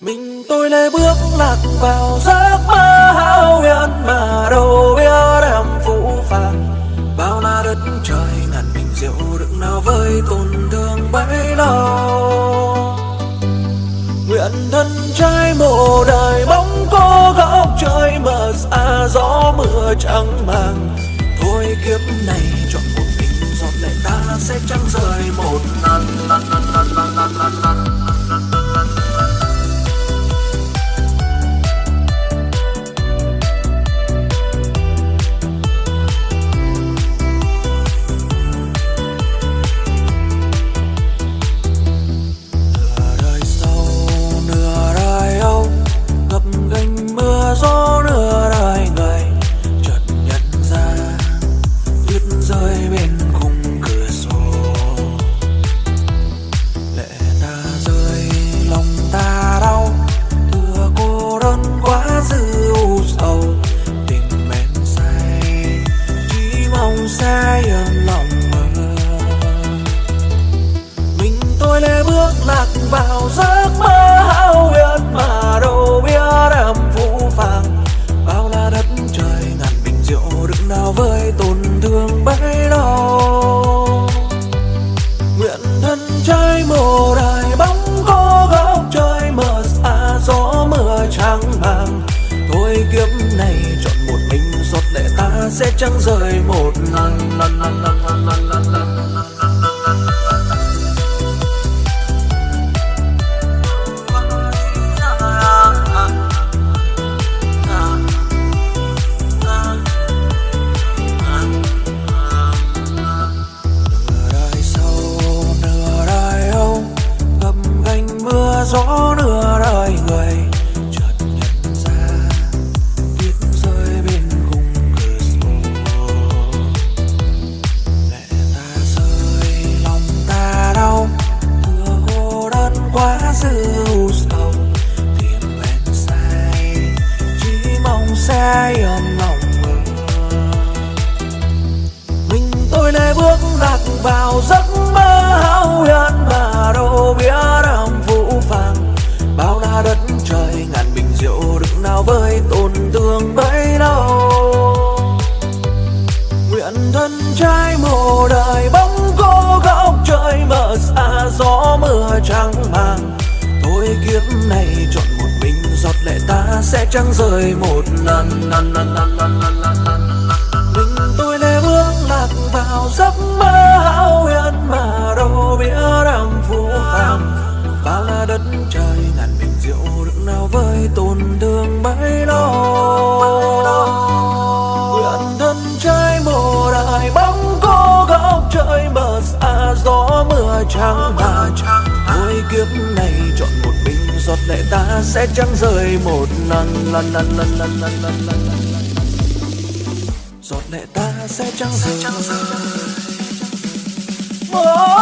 mình tôi lê bước lạc vào giấc mơ hão huyền mà đâu biết em phũ phàng. Bao la đất trời ngàn bình rượu đựng nào với tổn thương bấy lâu. Nguyện thân trai mộ đời bóng cô góc trời mờ xa gió mưa trắng màng. Thôi kiếp này chọn một mình, giọt lệ ta sẽ chẳng rời một lần lần lần lần bước lạc vào giấc mơ hão huyền mà đâu biết em phũ phàng. Bao la đất trời ngàn bình rượu đựng nào với tổn thương bấy đau nguyện thân trai mồ đài bóng có góc trời mờ xa gió mưa trắng màng. Thôi kiếp này chọn một mình, giọt lệ ta sẽ chẳng rời một lần lần lần gió nửa đời người. Chợt nhận ra tuyết rơi bên khung cửa sổ. Lệ ta rơi, lòng ta đau. Thừa cô đơn quá dư u sầu. Tìm bên say chỉ mong sẽ yên lòng mơ mình tôi lê bước lạc vào giấc mơ hão huyền mà đâu mưa trắng màng thôi kiếp này chọn một mình giọt lệ ta sẽ chẳng rơi một lần. Lần lần lần lần lần lần lần mình tôi lê bước lạc vào giấc mơ hão huyền mà đâu biết em phù phàng. Bao la đất trời ngàn bình rượu đựng nào với tổn thương bấy lâu nguyện thân trai mùa đời bóng cô góc trời mờ xa gió mưa trắng mà trắng kiếp này chọn một mình giọt lệ ta sẽ chẳng rời một lần. Lần lần lần lần lần lần lần lần giọt lệ ta sẽ chẳng rời một